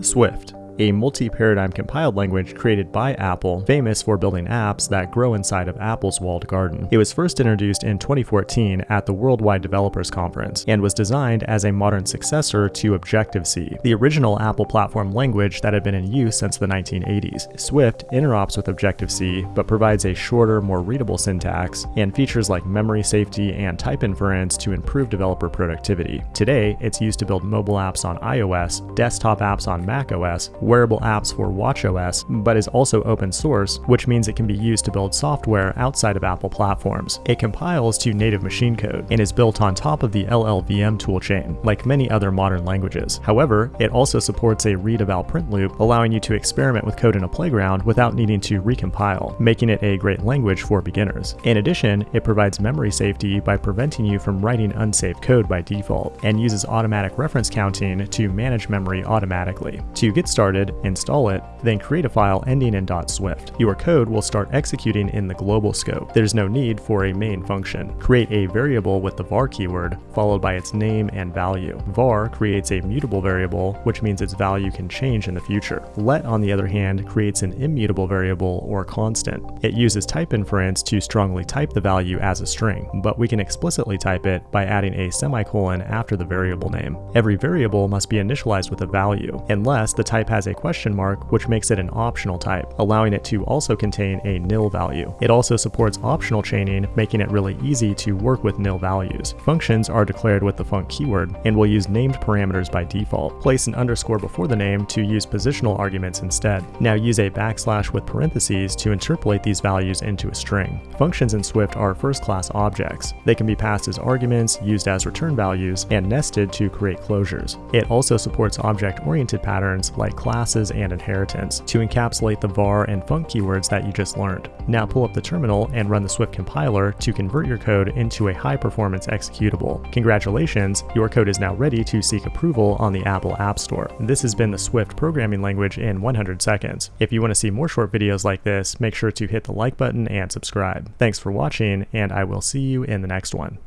Swift a multi-paradigm compiled language created by Apple, famous for building apps that grow inside of Apple's walled garden. It was first introduced in 2014 at the Worldwide Developers Conference and was designed as a modern successor to Objective-C, the original Apple platform language that had been in use since the 1980s. Swift interops with Objective-C but provides a shorter, more readable syntax and features like memory safety and type inference to improve developer productivity. Today, it's used to build mobile apps on iOS, desktop apps on macOS, wearable apps for watchOS, but is also open source, which means it can be used to build software outside of Apple platforms. It compiles to native machine code and is built on top of the LLVM toolchain, like many other modern languages. However, it also supports a read-eval print loop, allowing you to experiment with code in a playground without needing to recompile, making it a great language for beginners. In addition, it provides memory safety by preventing you from writing unsafe code by default, and uses automatic reference counting to manage memory automatically. To get started, started, install it, then create a file ending in .swift. Your code will start executing in the global scope. There's no need for a main function. Create a variable with the var keyword, followed by its name and value. var creates a mutable variable, which means its value can change in the future. Let, on the other hand, creates an immutable variable or constant. It uses type inference to strongly type the value as a string, but we can explicitly type it by adding a semicolon after the variable name. Every variable must be initialized with a value, unless the type has a question mark, which makes it an optional type, allowing it to also contain a nil value. It also supports optional chaining, making it really easy to work with nil values. Functions are declared with the func keyword, and will use named parameters by default. Place an underscore before the name to use positional arguments instead. Now use a backslash with parentheses to interpolate these values into a string. Functions in Swift are first-class objects. They can be passed as arguments, used as return values, and nested to create closures. It also supports object-oriented patterns like class classes, and inheritance to encapsulate the var and func keywords that you just learned. Now pull up the terminal and run the Swift compiler to convert your code into a high-performance executable. Congratulations, your code is now ready to seek approval on the Apple App Store. This has been the Swift programming language in 100 seconds. If you want to see more short videos like this, make sure to hit the like button and subscribe. Thanks for watching, and I will see you in the next one.